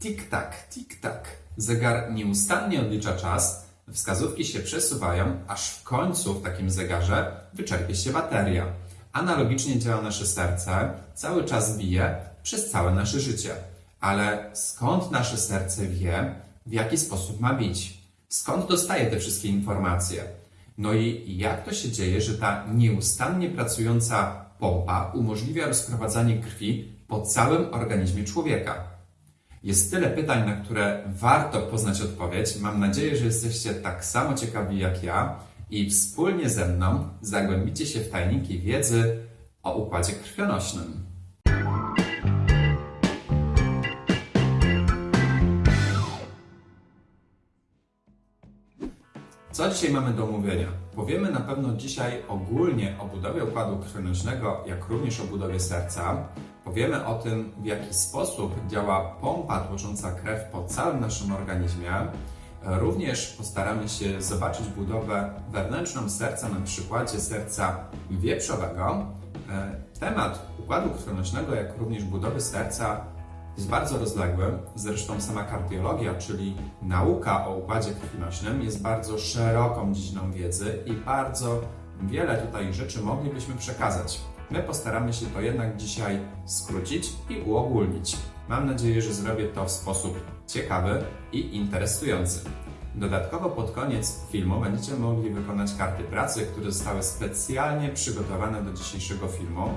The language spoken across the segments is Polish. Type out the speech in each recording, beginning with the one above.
Tik-tak, tik-tak. Zegar nieustannie odlicza czas, wskazówki się przesuwają, aż w końcu w takim zegarze wyczerpie się bateria. Analogicznie działa nasze serce, cały czas bije przez całe nasze życie. Ale skąd nasze serce wie, w jaki sposób ma bić? Skąd dostaje te wszystkie informacje? No i jak to się dzieje, że ta nieustannie pracująca pompa umożliwia rozprowadzanie krwi po całym organizmie człowieka? Jest tyle pytań, na które warto poznać odpowiedź. Mam nadzieję, że jesteście tak samo ciekawi jak ja i wspólnie ze mną zagłębicie się w tajniki wiedzy o układzie krwionośnym. Co dzisiaj mamy do omówienia? Powiemy na pewno dzisiaj ogólnie o budowie układu krwionośnego, jak również o budowie serca. Powiemy o tym, w jaki sposób działa pompa tłocząca krew po całym naszym organizmie. Również postaramy się zobaczyć budowę wewnętrzną serca na przykładzie serca wieprzowego. E, Temat układu krwionośnego, jak również budowy serca jest bardzo rozległy. Zresztą sama kardiologia, czyli nauka o układzie krwionośnym, jest bardzo szeroką dziedziną wiedzy i bardzo wiele tutaj rzeczy moglibyśmy przekazać. My postaramy się to jednak dzisiaj skrócić i uogólnić. Mam nadzieję, że zrobię to w sposób ciekawy i interesujący. Dodatkowo pod koniec filmu będziecie mogli wykonać karty pracy, które zostały specjalnie przygotowane do dzisiejszego filmu.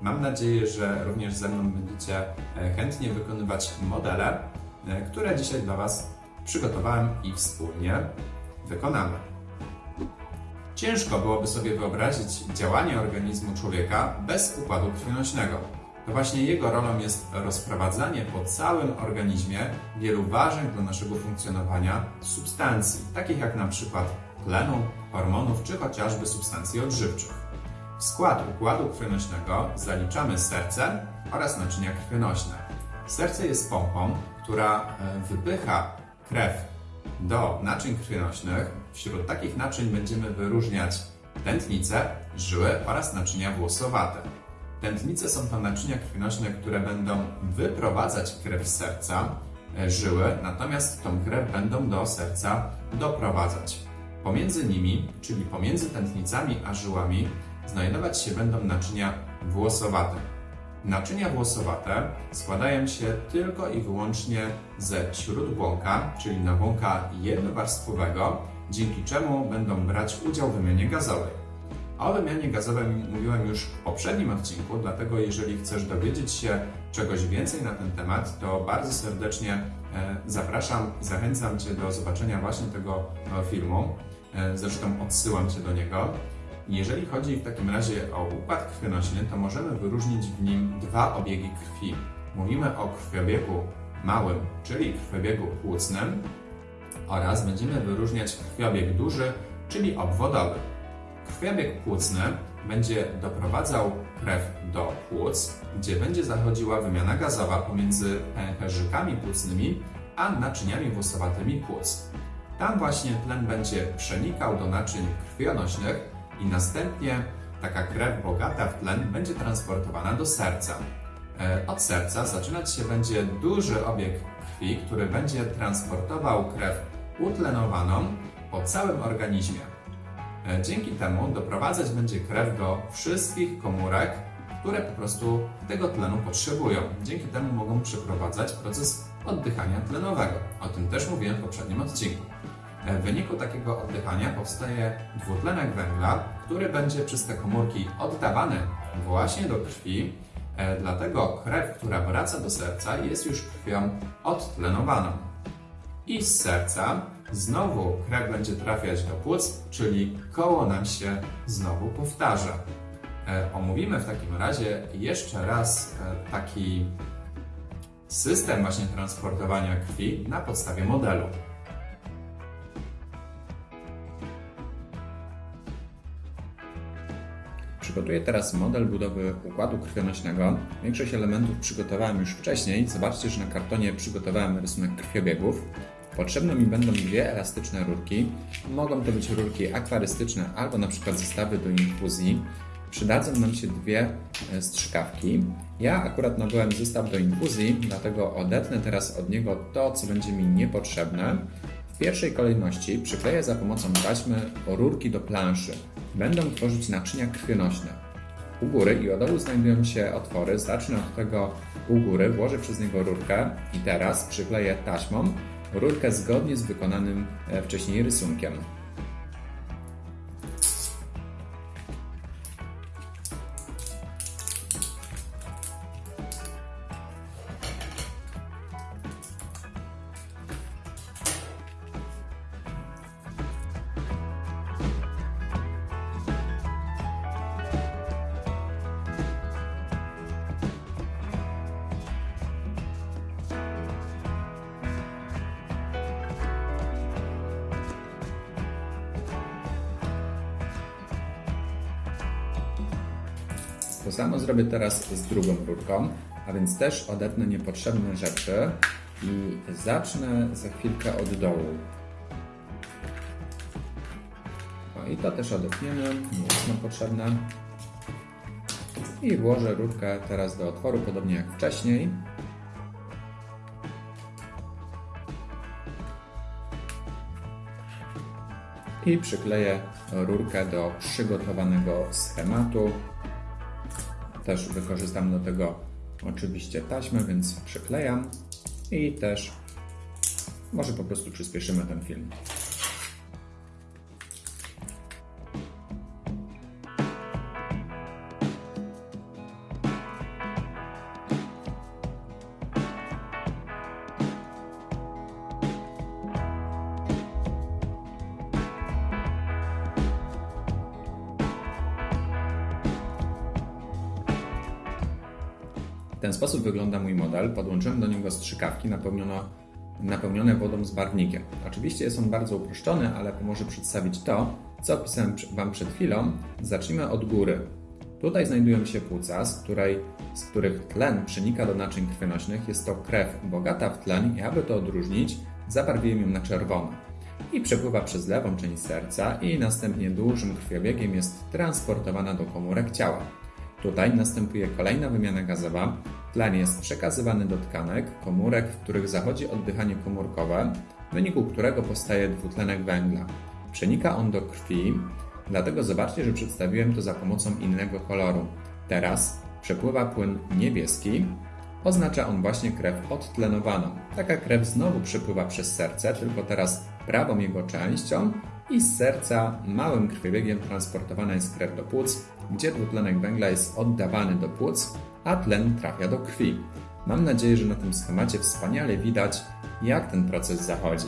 Mam nadzieję, że również ze mną będziecie e, chętnie wykonywać modele, e, które dzisiaj dla Was przygotowałem i wspólnie wykonamy. Ciężko byłoby sobie wyobrazić działanie organizmu człowieka bez układu krwionośnego. To właśnie jego rolą jest rozprowadzanie po całym organizmie wielu ważnych dla naszego funkcjonowania substancji, takich jak na przykład tlenu, hormonów czy chociażby substancji odżywczych. W skład układu krwionośnego zaliczamy serce oraz naczynia krwionośne. Serce jest pompą, która e, wypycha krew do naczyń krwionośnych. Wśród takich naczyń będziemy wyróżniać tętnice, żyły oraz naczynia włosowate. Tętnice są to naczynia krwionośne, które będą wyprowadzać krew z serca, e, żyły, natomiast tą krew będą do serca doprowadzać. Pomiędzy nimi, czyli pomiędzy tętnicami a żyłami, znajdować się będą naczynia włosowate. Naczynia włosowate składają się tylko i wyłącznie ze śródbłąka, czyli nabłonka jednowarstwowego, dzięki czemu będą brać udział w wymianie gazowej. O wymianie gazowej mówiłem już w poprzednim odcinku, dlatego jeżeli chcesz dowiedzieć się czegoś więcej na ten temat, to bardzo serdecznie e, zapraszam i zachęcam Cię do zobaczenia właśnie tego e, filmu. E, Zresztą odsyłam Cię do niego. Jeżeli chodzi w takim razie o układ krwionośny, to możemy wyróżnić w nim dwa obiegi krwi. Mówimy o krwiobiegu małym, czyli krwiobiegu płucnym oraz będziemy wyróżniać krwiobieg duży, czyli obwodowy. Krwiobieg płucny będzie doprowadzał krew do płuc, gdzie będzie zachodziła wymiana gazowa pomiędzy pęcherzykami płucnymi a naczyniami włosowatymi płuc. Tam właśnie tlen będzie przenikał do naczyń krwionośnych i następnie taka krew bogata w tlen będzie transportowana do serca. E, Od serca zaczynać się będzie duży obieg krwi, który będzie transportował krew utlenowaną po całym organizmie. E, Dzięki temu doprowadzać będzie krew do wszystkich komórek, które po prostu tego tlenu potrzebują. Dzięki temu mogą przeprowadzać proces oddychania tlenowego. O tym też mówiłem w poprzednim odcinku. E, W wyniku takiego oddychania powstaje dwutlenek węgla, który będzie przez te komórki oddawany właśnie do krwi. E, Dlatego krew, która wraca do serca, jest już krwią odtlenowaną. I z serca znowu krew będzie trafiać do płuc, czyli koło nam się znowu powtarza. E, Omówimy w takim razie jeszcze raz taki system właśnie transportowania krwi na podstawie modelu. Przygotuję teraz model budowy układu krwionośnego. Większość elementów przygotowałem już wcześniej. Zobaczcie, że na kartonie przygotowałem rysunek krwiobiegów. Potrzebne mi będą dwie elastyczne rurki. Mogą to być rurki akwarystyczne albo na przykład zestawy do infuzji. przydadzą nam się dwie e, strzykawki. Ja akurat nabyłem zestaw do infuzji, dlatego odetnę teraz od niego to, co będzie mi niepotrzebne. W pierwszej kolejności przykleję za pomocą taśmy rurki do planszy. Będą tworzyć naczynia krwionośne. U góry i od dołu znajdują się otwory. Zacznę od tego u góry, włożę przez niego rurkę i teraz przykleję taśmą rurkę zgodnie z wykonanym e, wcześniej rysunkiem. Teraz z drugą rurką, a więc też odetnę niepotrzebne rzeczy i zacznę za chwilkę od dołu. No i to też odetniemy, nie jest nam potrzebne. I włożę rurkę teraz do otworu, podobnie jak wcześniej. I przykleję rurkę do przygotowanego schematu. Też wykorzystam do tego oczywiście taśmę, więc przyklejam i też może po prostu przyspieszymy ten film. W ten sposób wygląda mój model. Podłączyłem do niego strzykawki napełniono, napełnione wodą z barwnikiem. Oczywiście jest on bardzo uproszczony, ale pomoże przedstawić to, co opisałem Wam przed chwilą. Zacznijmy od góry. Tutaj znajdują się płuca, z, której, z których tlen przenika do naczyń krwionośnych. Jest to krew bogata w tlen i aby to odróżnić, zabarwiłem ją na czerwono. I przepływa przez lewą część serca i następnie dużym krwiobiegiem jest transportowana do komórek ciała. Tutaj następuje kolejna wymiana gazowa. Tlen jest przekazywany do tkanek, komórek, w których zachodzi oddychanie komórkowe, w wyniku którego powstaje dwutlenek węgla. Przenika on do krwi, dlatego zobaczcie, że przedstawiłem to za pomocą innego koloru. Teraz przepływa płyn niebieski, oznacza on właśnie krew odtlenowaną. Taka krew znowu przepływa przez serce, tylko teraz prawą jego częścią i z serca małym krwiobiegiem transportowana jest krew do płuc, gdzie dwutlenek węgla jest oddawany do płuc, a tlen trafia do krwi. Mam nadzieję, że na tym schemacie wspaniale widać, jak ten proces zachodzi.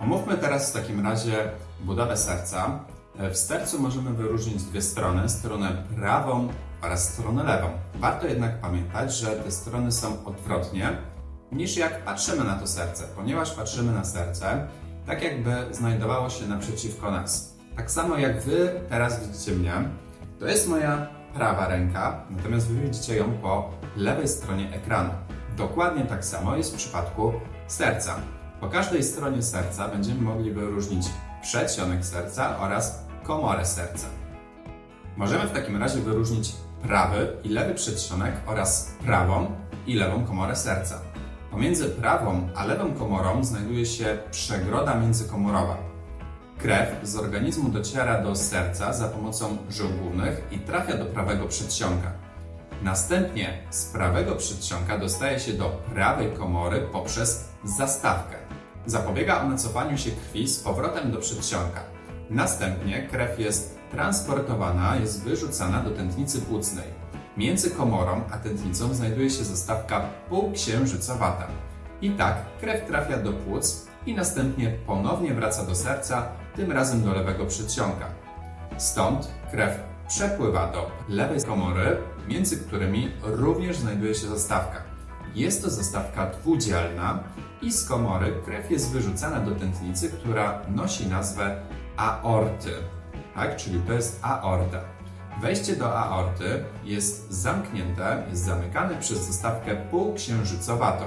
Omówmy teraz w takim razie budowę serca. W sercu możemy wyróżnić dwie strony, stronę prawą oraz stronę lewą. Warto jednak pamiętać, że te strony są odwrotnie niż jak patrzymy na to serce, ponieważ patrzymy na serce tak jakby znajdowało się naprzeciwko nas. Tak samo jak Wy teraz widzicie mnie, to jest moja prawa ręka, natomiast Wy widzicie ją po lewej stronie ekranu. Dokładnie tak samo jest w przypadku serca. Po każdej stronie serca będziemy mogli wyróżnić przedsionek serca oraz komorę serca. Możemy w takim razie wyróżnić prawy i lewy przedsionek oraz prawą i lewą komorę serca. Pomiędzy prawą a lewą komorą znajduje się przegroda międzykomorowa. Krew z organizmu dociera do serca za pomocą żył głównych i trafia do prawego przedsionka. Następnie z prawego przedsionka dostaje się do prawej komory poprzez zastawkę. Zapobiega ona cofaniu się krwi z powrotem do przedsionka. Następnie krew jest transportowana, jest wyrzucana do tętnicy płucnej. Między komorą a tętnicą znajduje się zastawka półksiężycowata. I tak krew trafia do płuc i następnie ponownie wraca do serca, tym razem do lewego przedsionka. Stąd krew przepływa do lewej komory, między którymi również znajduje się zastawka. Jest to zastawka dwudzielna i z komory krew jest wyrzucana do tętnicy, która nosi nazwę aorty. Tak, czyli to jest aorta. Wejście do aorty jest zamknięte, jest zamykane przez zastawkę półksiężycowatą.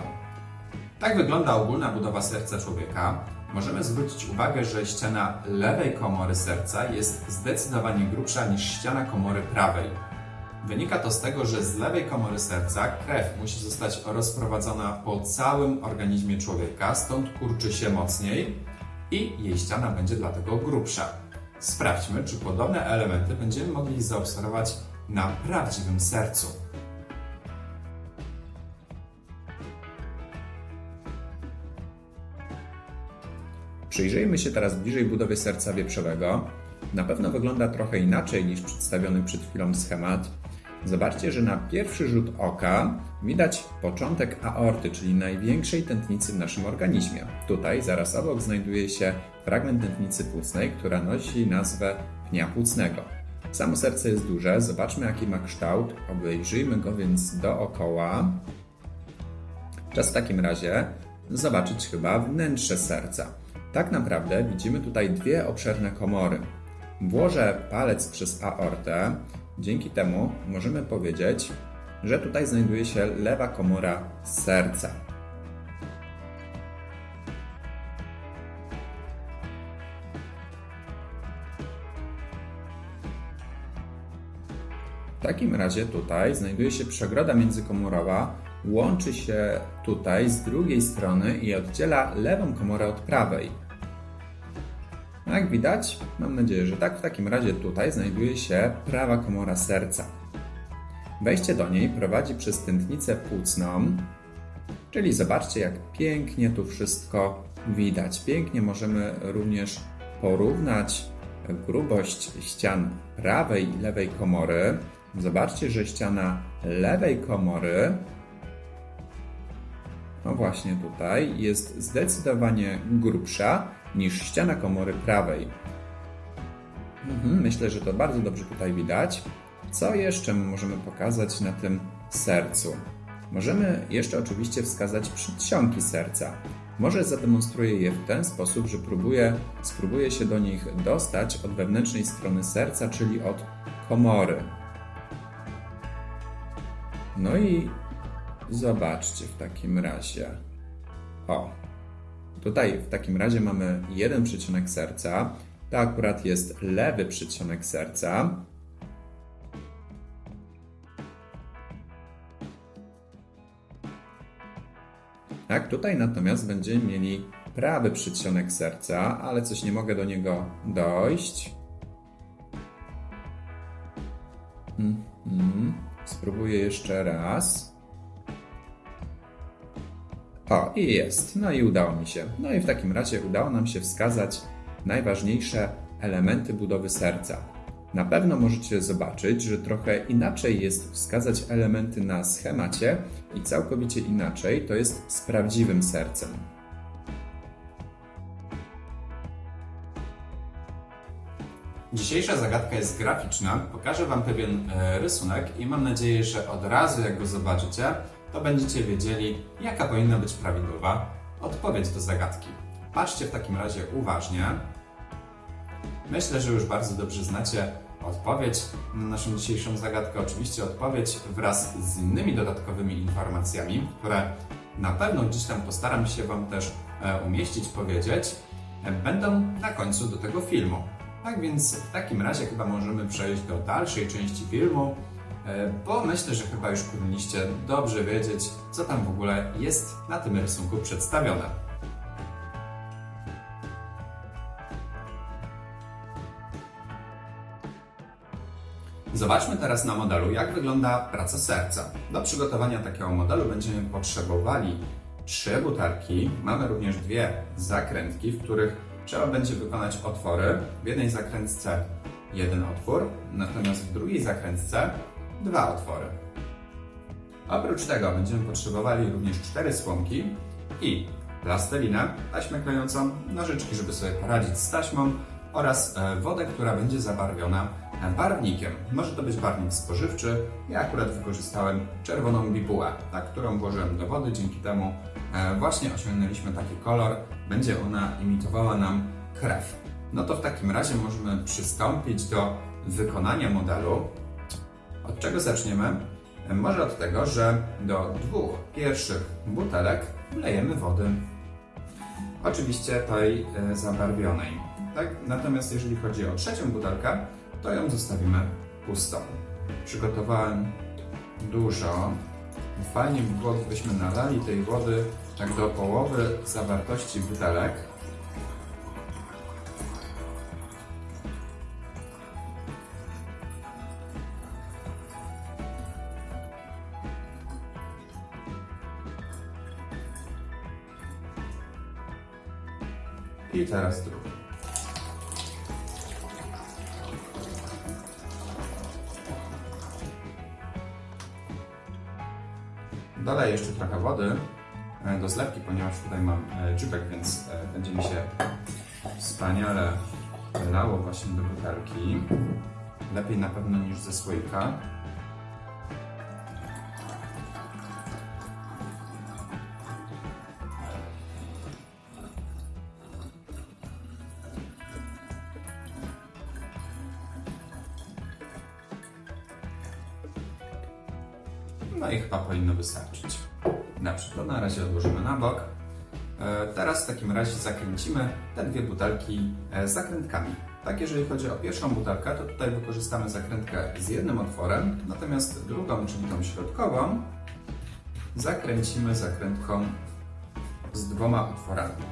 Tak wygląda ogólna budowa serca człowieka. możemy zwrócić uwagę, że ściana lewej komory serca jest zdecydowanie grubsza niż ściana komory prawej. Wynika to z tego, że z lewej komory serca krew musi zostać rozprowadzona po całym organizmie człowieka, stąd kurczy się mocniej i jej ściana będzie dlatego grubsza. Sprawdźmy, czy podobne elementy będziemy mogli zaobserwować na prawdziwym sercu. Przyjrzyjmy się teraz bliżej budowie serca wieprzowego. Na pewno wygląda trochę inaczej niż przedstawiony przed chwilą schemat. Zobaczcie, że na pierwszy rzut oka widać początek aorty, czyli największej tętnicy w naszym organizmie. Tutaj zaraz obok znajduje się fragment tętnicy płucnej, która nosi nazwę pnia płucnego. Samo serce jest duże, zobaczmy jaki ma kształt, obejrzyjmy go więc dookoła. Czas w takim razie zobaczyć chyba wnętrze serca. Tak naprawdę widzimy tutaj dwie obszerne komory. Włożę palec przez aortę. Dzięki temu możemy powiedzieć, że tutaj znajduje się lewa komora serca. Takim razie tutaj znajduje się przegroda międzykomorowa, łączy się tutaj z drugiej strony i oddziela lewą komorę od prawej. No Jak widać, mam nadzieję, że tak, w takim razie tutaj znajduje się prawa komora serca. Wejście do niej prowadzi przez tętnicę płucną, czyli zobaczcie, jak pięknie tu wszystko widać. Pięknie możemy również porównać grubość ścian prawej i lewej komory. Zobaczcie, że ściana lewej komory, no właśnie tutaj, jest zdecydowanie grubsza niż ściana komory prawej. Mhm, myślę, że to bardzo dobrze tutaj widać. Co jeszcze możemy pokazać na tym sercu? Możemy jeszcze oczywiście wskazać przedsionki serca. Może zademonstruję je w ten sposób, że próbuję, spróbuję się do nich dostać od wewnętrznej strony serca, czyli od komory. No i zobaczcie w takim razie. O, tutaj w takim razie mamy jeden przedsionek serca. To akurat jest lewy przedsionek serca. Tak, tutaj natomiast będziemy mieli prawy przedsionek serca, ale coś nie mogę do niego dojść. Mhm. Spróbuję jeszcze raz. O, i jest. No i udało mi się. No i w takim razie udało nam się wskazać najważniejsze elementy budowy serca. Na pewno możecie zobaczyć, że trochę inaczej jest wskazać elementy na schemacie i całkowicie inaczej to jest z prawdziwym sercem. Dzisiejsza zagadka jest graficzna. Pokażę Wam pewien e, rysunek i mam nadzieję, że od razu jak go zobaczycie, to będziecie wiedzieli, jaka powinna być prawidłowa odpowiedź do zagadki. Patrzcie w takim razie uważnie. Myślę, że już bardzo dobrze znacie odpowiedź na naszą dzisiejszą zagadkę. Oczywiście odpowiedź wraz z innymi dodatkowymi informacjami, które na pewno gdzieś tam postaram się Wam też e, umieścić, powiedzieć, e, będą na końcu do tego filmu. Tak więc w takim razie chyba możemy przejść do dalszej części filmu, e, bo myślę, że chyba już powinniście dobrze wiedzieć, co tam w ogóle jest na tym rysunku przedstawione. Zobaczmy teraz na modelu, jak wygląda praca serca. Do przygotowania takiego modelu będziemy potrzebowali trzy butelki. Mamy również dwie zakrętki, w których trzeba będzie wykonać otwory. W jednej zakrętce jeden otwór, natomiast w drugiej zakrętce dwa otwory. Oprócz tego będziemy potrzebowali również cztery słomki i plastelinę, taśmę klejącą, nożyczki, żeby sobie poradzić z taśmą oraz e, wodę, która będzie zabarwiona barwnikiem. Może to być barwnik spożywczy. Ja akurat wykorzystałem czerwoną bibułę, tak, którą włożyłem do wody. Dzięki temu właśnie osiągnęliśmy taki kolor. Będzie ona imitowała nam krew. No to w takim razie możemy przystąpić do wykonania modelu. Od czego zaczniemy? E, może od tego, że do dwóch pierwszych butelek wlejemy wody. Oczywiście tej e, zabarwionej. Tak? Natomiast jeżeli chodzi o trzecią butelkę, to ją zostawimy pustą. Przygotowałem dużo. Fajnie by było, gdybyśmy nalali tej wody tak do połowy zawartości butelek. I teraz drugi. Dodaję jeszcze trochę wody do zlewki, ponieważ tutaj mam e, dziubek, więc e, będzie mi się wspaniale lało właśnie do butelki. Lepiej na pewno niż ze słoika. Takim razie zakręcimy te dwie butelki e, zakrętkami. Tak, jeżeli chodzi o pierwszą butelkę, to tutaj wykorzystamy zakrętkę z jednym otworem, natomiast drugą, czyli tą środkową, zakręcimy zakrętką z dwoma otworami.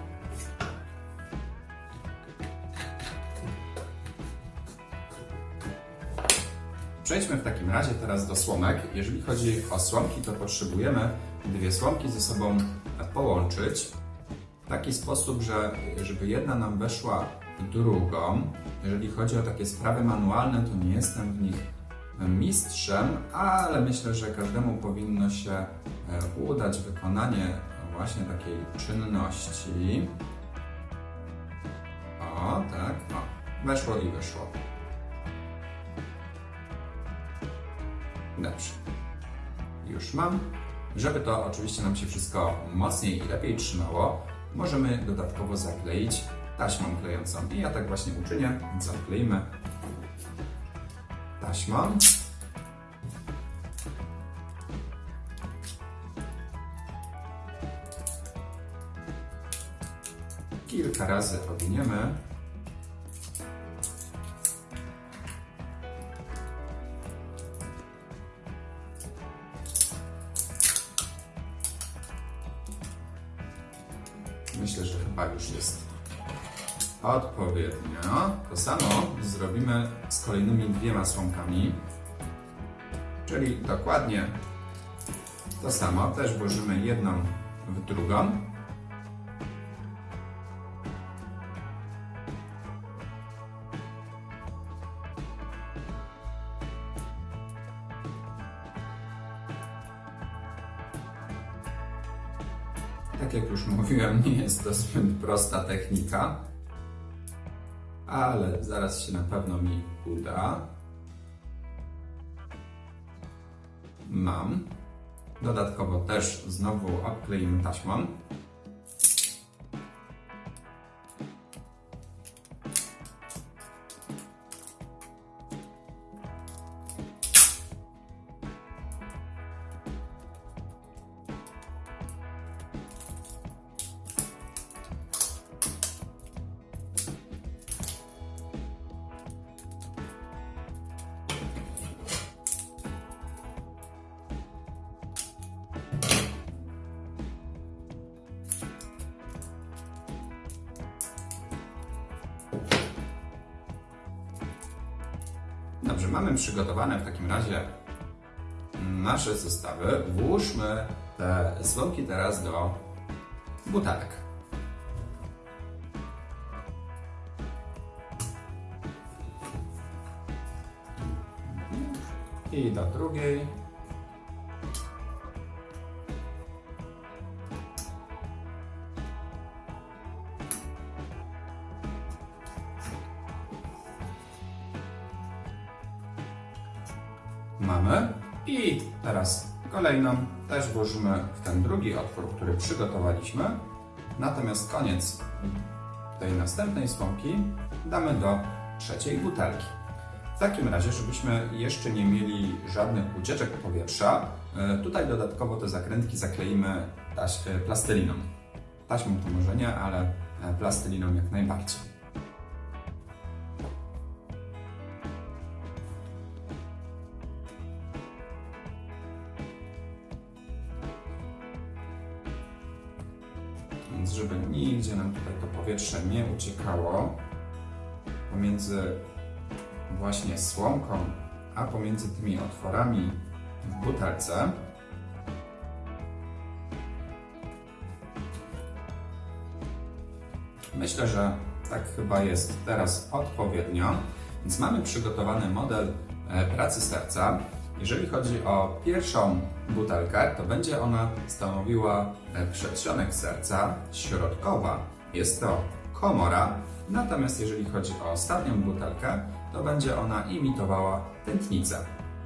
Przejdźmy w takim razie teraz do słomek. Jeżeli chodzi o słomki, to potrzebujemy dwie słomki ze sobą połączyć w taki sposób, że żeby jedna nam weszła w drugą. Jeżeli chodzi o takie sprawy manualne, to nie jestem w nich mistrzem, ale myślę, że każdemu powinno się e, udać wykonanie właśnie takiej czynności. O, tak, o, weszło i wyszło. Dobrze. Już mam. Żeby to oczywiście nam się wszystko mocniej i lepiej trzymało, możemy dodatkowo zakleić taśmą klejącą. I ja tak właśnie uczynię, więc zakleimy taśmą. Kilka razy owiniemy. To samo zrobimy z kolejnymi dwiema słomkami. Czyli dokładnie to samo. Też włożymy jedną w drugą. Tak jak już mówiłem, nie jest to zbyt prosta technika, ale zaraz się na pewno mi uda. Mam. Dodatkowo też znowu obkleimy taśmą. Dobrze, mamy przygotowane w takim razie nasze zestawy. Włóżmy te słomki teraz do butelek. I do drugiej. Kolejną też włożymy w ten drugi otwór, który przygotowaliśmy. Natomiast koniec tej następnej słomki damy do trzeciej butelki. W takim razie, żebyśmy jeszcze nie mieli żadnych ucieczek powietrza, e, tutaj dodatkowo te zakrętki zakleimy e, plasteliną. taśmą to może nie, ale e, plasteliną jak najbardziej. Więc żeby nigdzie nam tutaj to powietrze nie uciekało pomiędzy właśnie słomką, a pomiędzy tymi otworami w butelce Myślę, że tak chyba jest teraz odpowiednio. Więc mamy przygotowany model e, pracy serca. Jeżeli chodzi o pierwszą butelkę, to będzie ona stanowiła e, przedsionek serca, środkowa jest to komora, natomiast jeżeli chodzi o ostatnią butelkę, to będzie ona imitowała tętnicę.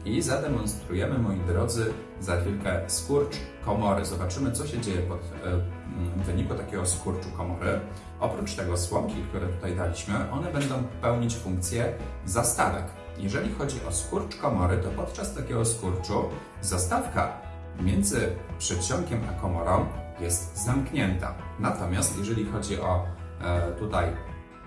I zademonstrujemy, moi drodzy, za chwilkę skurcz komory. Zobaczymy, co się dzieje pod, e, w wyniku takiego skurczu komory. Oprócz tego słomki, które tutaj daliśmy, one będą pełnić funkcję zastawek. Jeżeli chodzi o skurcz komory, to podczas takiego skurczu zastawka między przedsionkiem a komorą jest zamknięta. Natomiast jeżeli chodzi o e, tutaj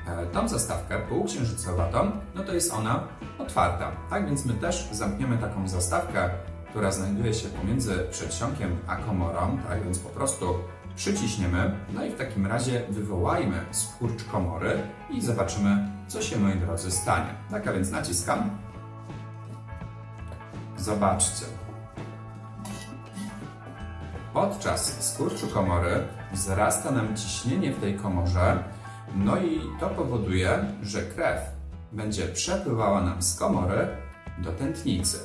e, tą zastawkę półksiężycowatą, no to jest ona otwarta. Tak więc my też zamkniemy taką zastawkę, która znajduje się pomiędzy przedsionkiem a komorą, tak więc po prostu przyciśniemy, no i w takim razie wywołajmy skurcz komory i zobaczymy, co się, moi drodzy, stanie. Tak, a więc naciskam. Zobaczcie. Podczas skurczu komory wzrasta nam ciśnienie w tej komorze, no i to powoduje, że krew będzie przepływała nam z komory do tętnicy.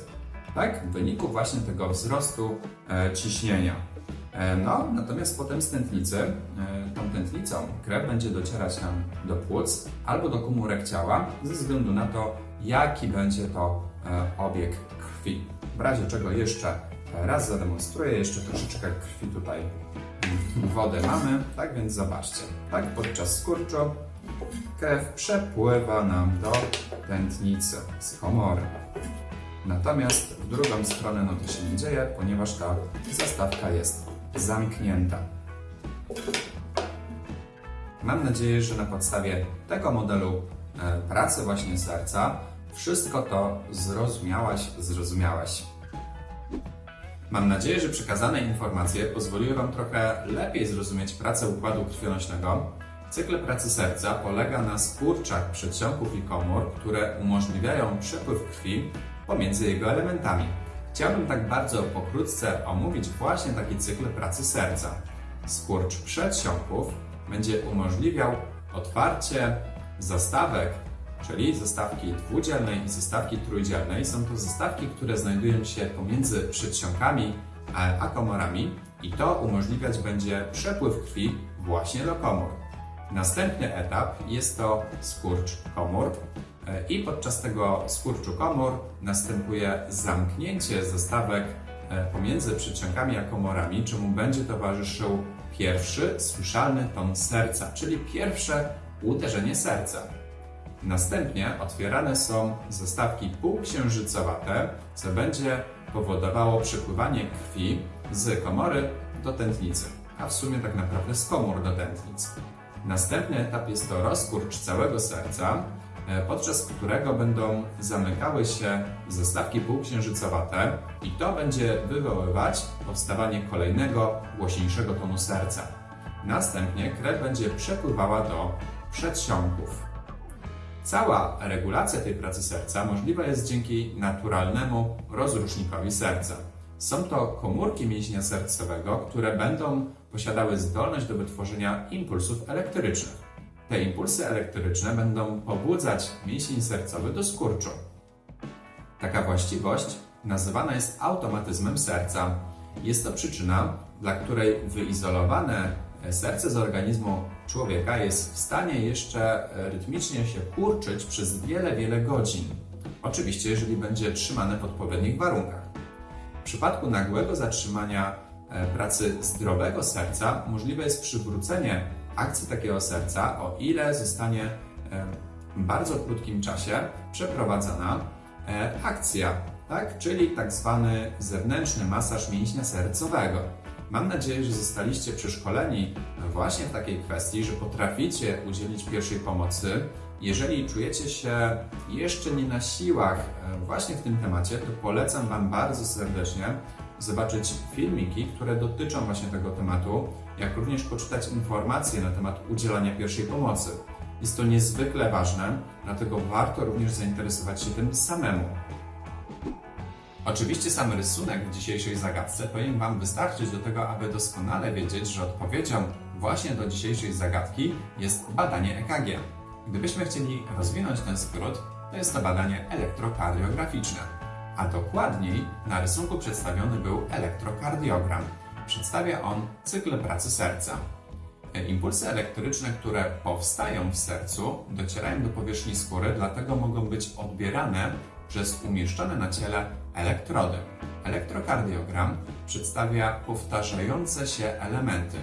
Tak? W wyniku właśnie tego wzrostu e, ciśnienia. E, no, natomiast potem z tętnicy, e, tą tętnicą krew będzie docierać nam do płuc albo do komórek ciała, ze względu na to, jaki będzie to e, obieg krwi. W razie czego jeszcze raz zademonstruję, jeszcze troszeczkę krwi tutaj wody mamy, tak więc zobaczcie, tak podczas skurczu krew przepływa nam do tętnicy z komory. Natomiast w drugą stronę no to się nie dzieje, ponieważ ta zastawka jest zamknięta. Mam nadzieję, że na podstawie tego modelu e, pracy właśnie serca wszystko to zrozumiałaś, zrozumiałeś. Mam nadzieję, że przekazane informacje pozwoliły Wam trochę lepiej zrozumieć pracę układu krwionośnego. Cykl pracy serca polega na skurczach przedsionków i komór, które umożliwiają przepływ krwi pomiędzy jego elementami. Chciałbym tak bardzo pokrótce omówić właśnie taki cykl pracy serca. Skurcz przedsionków będzie umożliwiał otwarcie zastawek, czyli zastawki dwudzielnej i zastawki trójdzielnej. Są to zastawki, które znajdują się pomiędzy przedsionkami a komorami i to umożliwiać będzie przepływ krwi właśnie do komór. Następny etap jest to skurcz komór, i podczas tego skurczu komór następuje zamknięcie zastawek e, pomiędzy przedsionkami a komorami, czemu będzie towarzyszył pierwszy słyszalny ton serca, czyli pierwsze uderzenie serca. Następnie otwierane są zastawki półksiężycowate, co będzie powodowało przepływanie krwi z komory do tętnicy, a w sumie tak naprawdę z komór do tętnicy. Następny etap jest to rozkurcz całego serca, podczas którego będą zamykały się zestawki półksiężycowate i to będzie wywoływać powstawanie kolejnego, głośniejszego tonu serca. Następnie krew będzie przepływała do przedsionków. Cała regulacja tej pracy serca możliwa jest dzięki naturalnemu rozrusznikowi serca. Są to komórki mięśnia sercowego, które będą posiadały zdolność do wytworzenia impulsów elektrycznych. Te impulsy elektryczne będą pobudzać mięsień sercowy do skurczu. Taka właściwość nazywana jest automatyzmem serca. Jest to przyczyna, dla której wyizolowane serce z organizmu człowieka jest w stanie jeszcze rytmicznie się kurczyć przez wiele, wiele godzin. Oczywiście, jeżeli będzie trzymane w odpowiednich warunkach. W przypadku nagłego zatrzymania e, pracy zdrowego serca możliwe jest przywrócenie akcji takiego serca, o ile zostanie w bardzo krótkim czasie przeprowadzona e, akcja, tak? czyli tak zwany zewnętrzny masaż mięśnia sercowego. Mam nadzieję, że zostaliście przeszkoleni właśnie w takiej kwestii, że potraficie udzielić pierwszej pomocy. Jeżeli czujecie się jeszcze nie na siłach e, właśnie w tym temacie, to polecam Wam bardzo serdecznie zobaczyć filmiki, które dotyczą właśnie tego tematu, jak również poczytać informacje na temat udzielania pierwszej pomocy. Jest to niezwykle ważne, dlatego warto również zainteresować się tym samemu. Oczywiście sam rysunek w dzisiejszej zagadce powinien Wam wystarczyć do tego, aby doskonale wiedzieć, że odpowiedzią właśnie do dzisiejszej zagadki jest badanie EKG. Gdybyśmy chcieli rozwinąć ten skrót, to jest to badanie elektrokardiograficzne. A dokładniej na rysunku przedstawiony był elektrokardiogram. Przedstawia on cykl pracy serca. Impulsy elektryczne, które powstają w sercu, docierają do powierzchni skóry, dlatego mogą być odbierane przez umieszczone na ciele elektrody. Elektrokardiogram przedstawia powtarzające się elementy.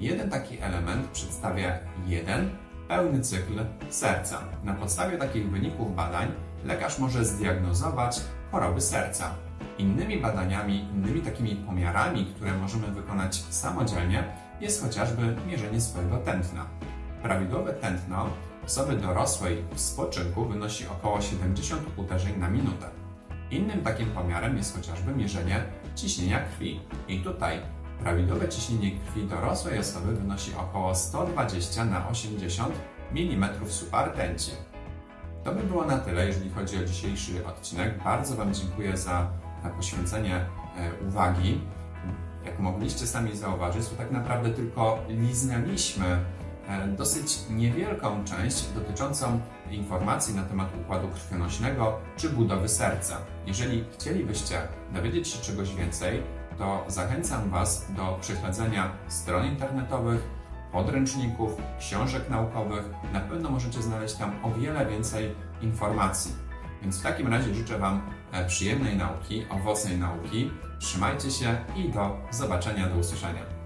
Jeden taki element przedstawia jeden pełny cykl serca. Na podstawie takich wyników badań lekarz może zdiagnozować choroby serca. Innymi badaniami, innymi takimi pomiarami, które możemy wykonać samodzielnie, jest chociażby mierzenie swojego tętna. Prawidłowe tętno osoby dorosłej w spoczynku wynosi około 70 uderzeń na minutę. Innym takim pomiarem jest chociażby mierzenie ciśnienia krwi. I tutaj prawidłowe ciśnienie krwi dorosłej osoby wynosi około 120 na 80 mm subartenci. To by było na tyle, jeżeli chodzi o dzisiejszy odcinek. Bardzo Wam dziękuję za poświęcenie e, uwagi. Jak mogliście sami zauważyć, to tak naprawdę tylko liznęliśmy e, dosyć niewielką część dotyczącą informacji na temat układu krwionośnego czy budowy serca. Jeżeli chcielibyście dowiedzieć się czegoś więcej, to zachęcam Was do prześledzenia stron internetowych, podręczników, książek naukowych. Na pewno możecie znaleźć tam o wiele więcej informacji. Więc w takim razie życzę Wam e, przyjemnej nauki, owocnej nauki. Trzymajcie się i do zobaczenia, do usłyszenia.